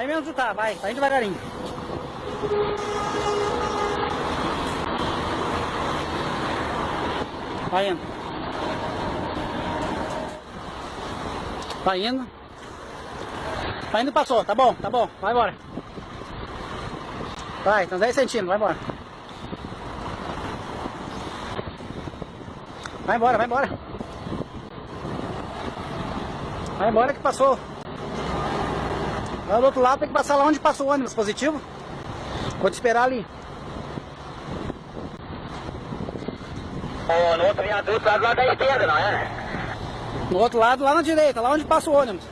Vai mesmo tá, vai, vai devagarinho. Vai indo. Vai indo. Vai indo, passou, tá bom, tá bom, vai embora. Vai, então 10 centímetros, vai embora. Vai embora, vai embora. Vai embora que passou. Lá do outro lado tem que passar lá onde passou o ônibus positivo. Vou te esperar ali. Oh, no outro viaduto lá do lado da esquerda, não é? No outro lado, lá na direita, lá onde passa o ônibus.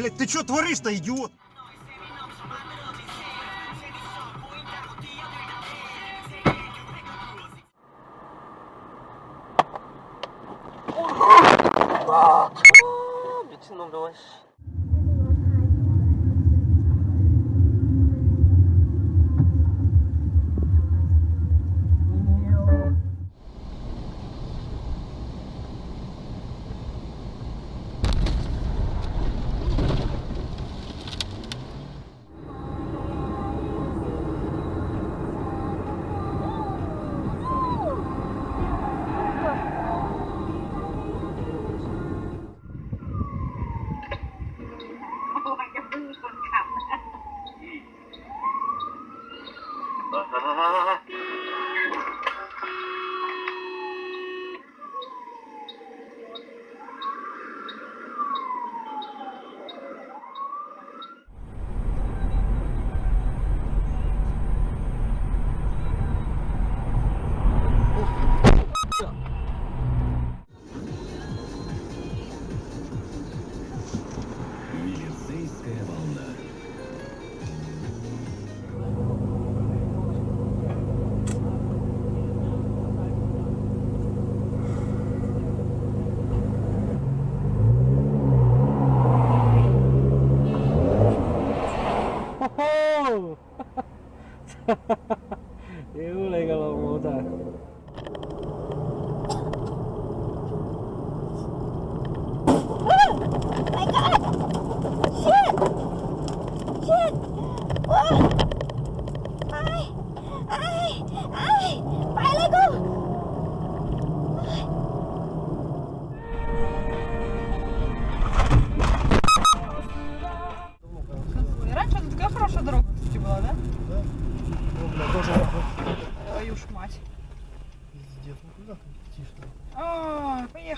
Блять, ты что творишь-то, идиот? 好好好好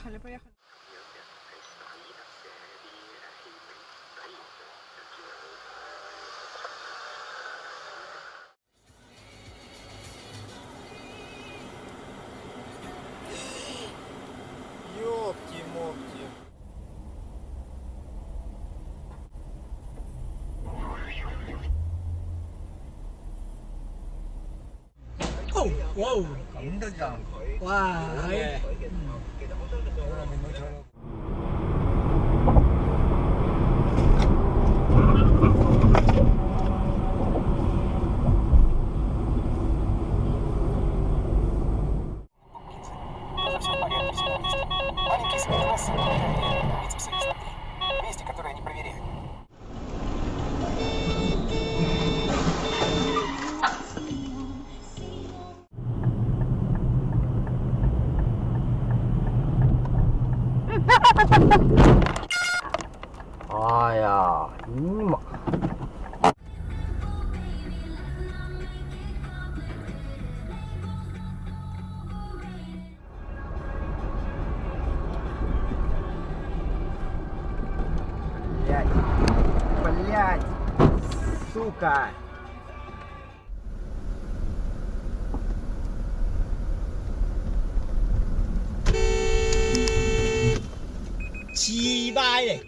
А, поехали, поехали. Ёпти-мопти. Wow. Wow. Все в açúcar. Chi bai,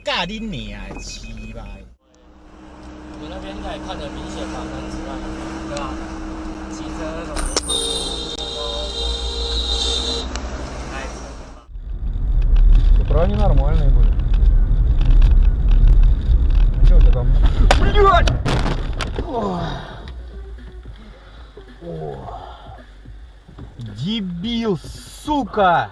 你那边应该也看着明显吧，对吧？骑车那种，哎，这不你拿着摩托车不？你就这么？你就。Дебил, сука!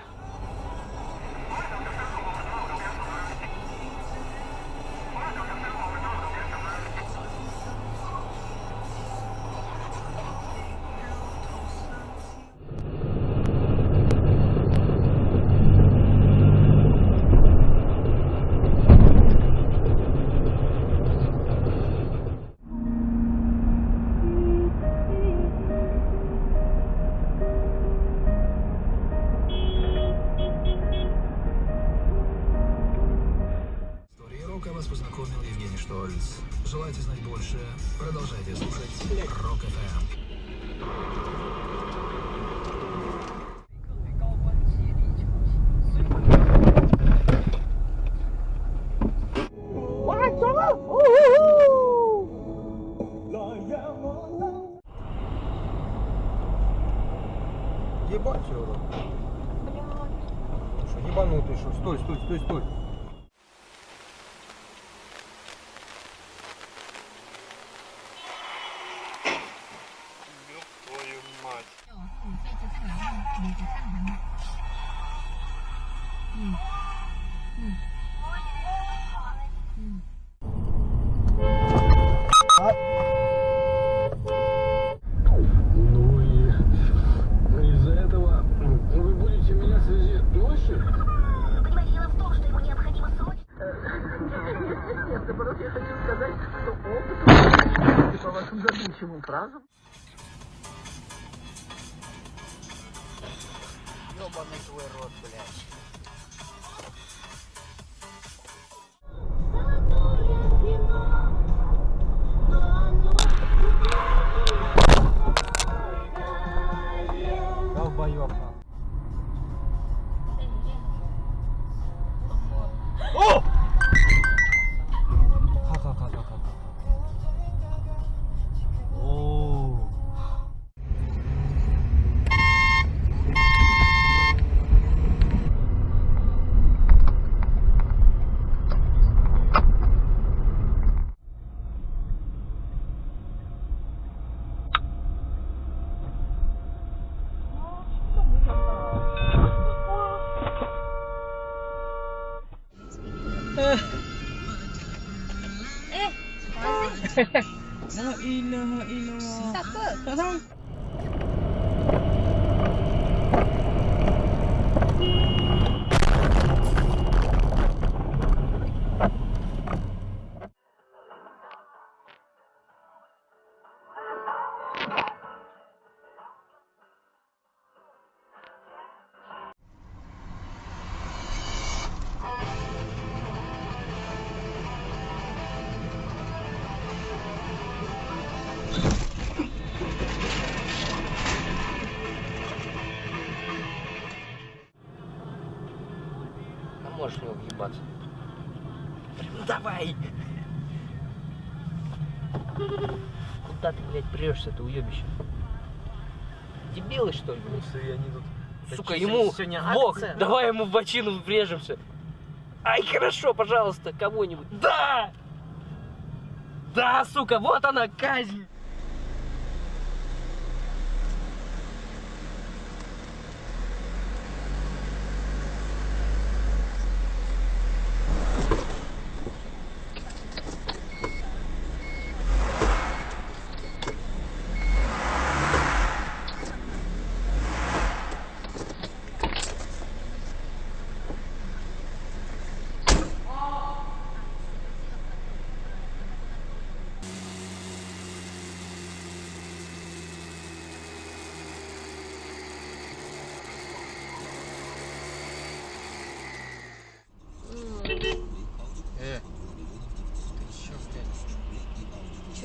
Штольц. Желаете знать больше? Продолжайте слушать Рок ФМ. Ебать его. Что, ебанутый, что? Стой, стой, стой, стой. there. La ilaha illallah. Siapa? Tak tahu. Куда ты, блядь, прешься, ты уебище? Дебилы, что ли? Слушай, они тут... Сука, ему акция. давай ему в бочину врежемся. Ай, хорошо, пожалуйста, кого-нибудь. Да! Да, сука, вот она, казнь!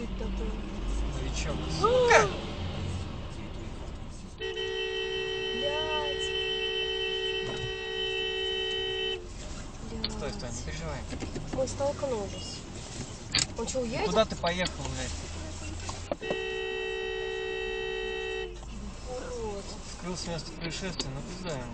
Это такое? Новичок, сука! Блядь. Стой, стой, не переживай. Мы столкнулись. Он что, уедет? Куда ты поехал, блядь? Скрылся с места происшествия, ну куда ему?